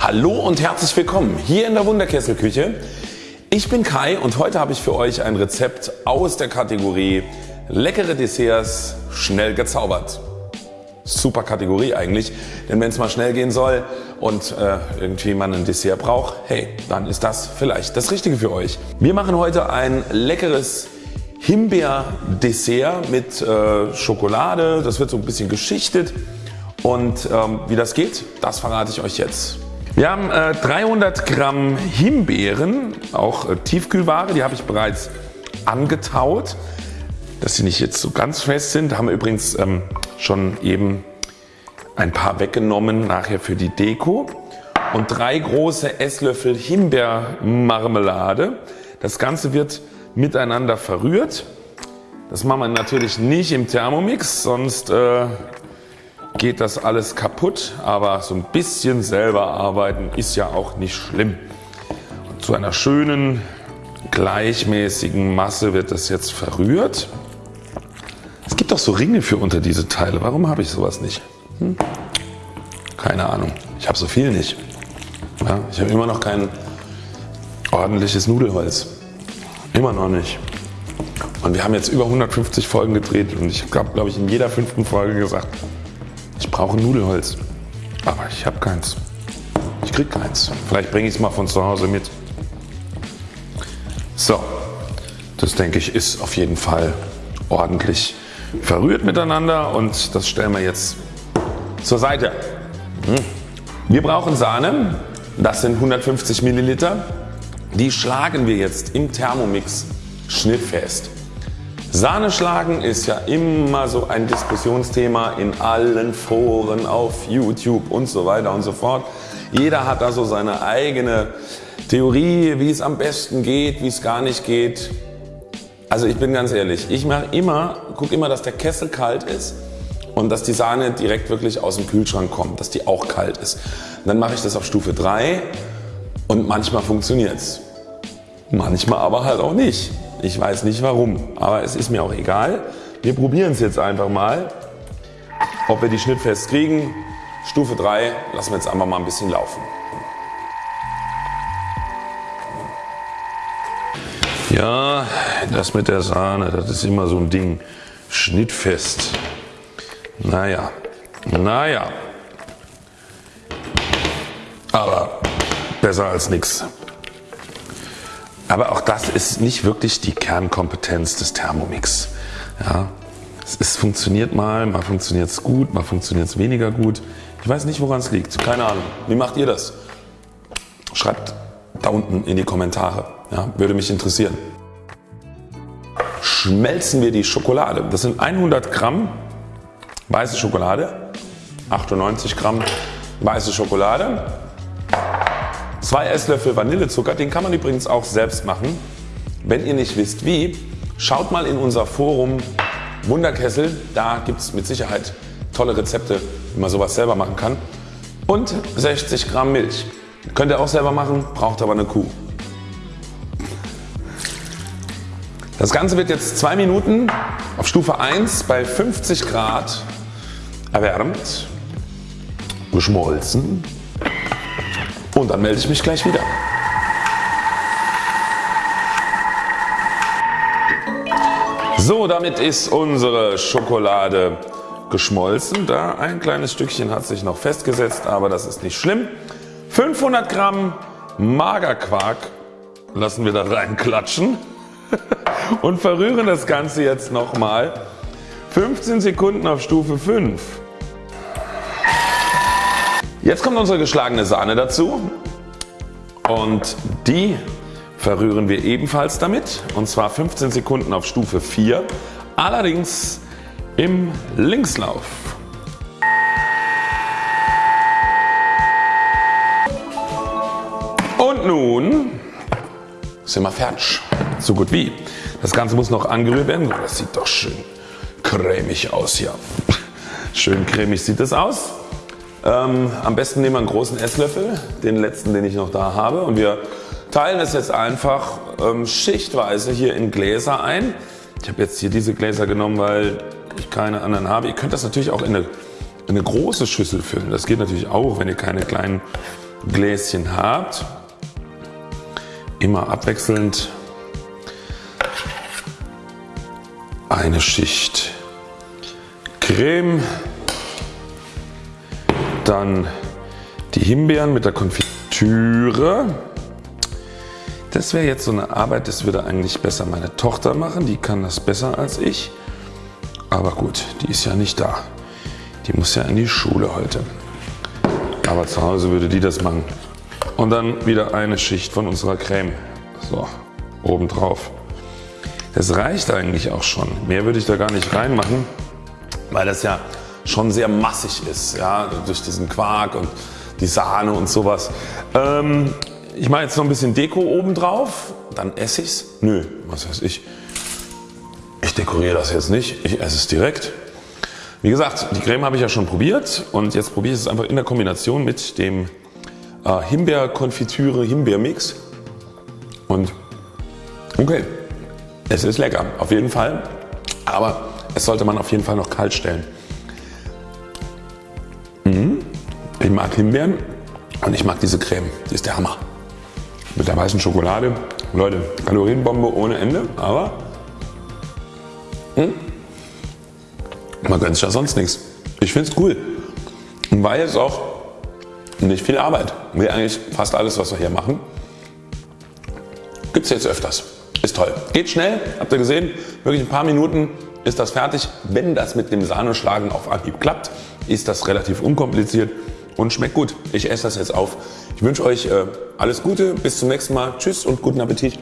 Hallo und herzlich willkommen hier in der Wunderkesselküche. Ich bin Kai und heute habe ich für euch ein Rezept aus der Kategorie leckere Desserts schnell gezaubert. Super Kategorie eigentlich, denn wenn es mal schnell gehen soll und äh, irgendwie man ein Dessert braucht, hey, dann ist das vielleicht das Richtige für euch. Wir machen heute ein leckeres Himbeer-Dessert mit äh, Schokolade. Das wird so ein bisschen geschichtet und ähm, wie das geht, das verrate ich euch jetzt. Wir haben äh, 300 Gramm Himbeeren, auch äh, Tiefkühlware, die habe ich bereits angetaut, dass sie nicht jetzt so ganz fest sind. Da haben wir übrigens ähm, schon eben ein paar weggenommen nachher für die Deko und drei große Esslöffel Himbeermarmelade. Das Ganze wird miteinander verrührt. Das machen wir natürlich nicht im Thermomix, sonst äh, geht das alles kaputt, aber so ein bisschen selber arbeiten ist ja auch nicht schlimm. Und zu einer schönen gleichmäßigen Masse wird das jetzt verrührt. Es gibt auch so Ringe für unter diese Teile. Warum habe ich sowas nicht? Hm? Keine Ahnung. Ich habe so viel nicht. Ja, ich habe immer noch kein ordentliches Nudelholz. Immer noch nicht. Und wir haben jetzt über 150 Folgen gedreht und ich habe glaube ich in jeder fünften Folge gesagt, brauche Nudelholz. Aber ich habe keins. Ich krieg keins. Vielleicht bringe ich es mal von zu Hause mit. So, das denke ich ist auf jeden Fall ordentlich verrührt miteinander und das stellen wir jetzt zur Seite. Hm. Wir brauchen Sahne, das sind 150 Milliliter. Die schlagen wir jetzt im Thermomix schnittfest. Sahne schlagen ist ja immer so ein Diskussionsthema in allen Foren auf YouTube und so weiter und so fort. Jeder hat da so seine eigene Theorie wie es am besten geht, wie es gar nicht geht. Also ich bin ganz ehrlich, ich mache immer, gucke immer dass der Kessel kalt ist und dass die Sahne direkt wirklich aus dem Kühlschrank kommt, dass die auch kalt ist. dann mache ich das auf Stufe 3 und manchmal funktioniert es. Manchmal aber halt auch nicht. Ich weiß nicht warum, aber es ist mir auch egal. Wir probieren es jetzt einfach mal, ob wir die schnittfest kriegen. Stufe 3 lassen wir jetzt einfach mal ein bisschen laufen. Ja, das mit der Sahne, das ist immer so ein Ding. Schnittfest. Naja, naja. Aber besser als nichts. Aber auch das ist nicht wirklich die Kernkompetenz des Thermomix. Ja, es ist, funktioniert mal, mal funktioniert es gut, mal funktioniert es weniger gut. Ich weiß nicht woran es liegt, keine Ahnung. Wie macht ihr das? Schreibt da unten in die Kommentare, ja, würde mich interessieren. Schmelzen wir die Schokolade. Das sind 100 Gramm weiße Schokolade, 98 Gramm weiße Schokolade, 2 Esslöffel Vanillezucker, den kann man übrigens auch selbst machen. Wenn ihr nicht wisst wie, schaut mal in unser Forum Wunderkessel, da gibt es mit Sicherheit tolle Rezepte wie man sowas selber machen kann. Und 60 Gramm Milch. Könnt ihr auch selber machen, braucht aber eine Kuh. Das Ganze wird jetzt 2 Minuten auf Stufe 1 bei 50 Grad erwärmt, geschmolzen und dann melde ich mich gleich wieder. So, damit ist unsere Schokolade geschmolzen. Da ein kleines Stückchen hat sich noch festgesetzt, aber das ist nicht schlimm. 500 Gramm Magerquark lassen wir da reinklatschen und verrühren das Ganze jetzt nochmal 15 Sekunden auf Stufe 5. Jetzt kommt unsere geschlagene Sahne dazu und die verrühren wir ebenfalls damit und zwar 15 Sekunden auf Stufe 4, allerdings im Linkslauf. Und nun sind wir fertig. So gut wie. Das Ganze muss noch angerührt werden. Das sieht doch schön cremig aus hier. Schön cremig sieht es aus. Ähm, am besten nehmen wir einen großen Esslöffel, den letzten den ich noch da habe und wir teilen es jetzt einfach ähm, schichtweise hier in Gläser ein. Ich habe jetzt hier diese Gläser genommen weil ich keine anderen habe. Ihr könnt das natürlich auch in eine, in eine große Schüssel füllen. Das geht natürlich auch wenn ihr keine kleinen Gläschen habt, immer abwechselnd eine Schicht Creme, dann die Himbeeren mit der Konfitüre. Das wäre jetzt so eine Arbeit, das würde eigentlich besser meine Tochter machen, die kann das besser als ich. Aber gut, die ist ja nicht da. Die muss ja in die Schule heute. Aber zu Hause würde die das machen. Und dann wieder eine Schicht von unserer Creme. So, oben drauf. Das reicht eigentlich auch schon. Mehr würde ich da gar nicht reinmachen, weil das ja schon sehr massig ist. Ja, durch diesen Quark und die Sahne und sowas. Ähm, ich mache jetzt noch ein bisschen Deko oben drauf. Dann esse ich's. Nö, was weiß ich. Ich dekoriere das jetzt nicht. Ich esse es direkt. Wie gesagt, die Creme habe ich ja schon probiert und jetzt probiere ich es einfach in der Kombination mit dem äh, Himbeerkonfitüre Himbeermix. Und okay, es ist lecker, auf jeden Fall. Aber es sollte man auf jeden Fall noch kalt stellen. Ich mag Himbeeren und ich mag diese Creme. Die ist der Hammer. Mit der weißen Schokolade. Leute, Kalorienbombe ohne Ende, aber hm, man gönnt sich ja sonst nichts. Ich finde es cool, weil es auch nicht viel Arbeit. Wie eigentlich fast alles was wir hier machen. Gibt es jetzt öfters. Ist toll. Geht schnell, habt ihr gesehen, wirklich ein paar Minuten ist das fertig. Wenn das mit dem Sahneschlagen auf Anhieb klappt, ist das relativ unkompliziert und schmeckt gut. Ich esse das jetzt auf. Ich wünsche euch äh, alles Gute, bis zum nächsten Mal. Tschüss und guten Appetit.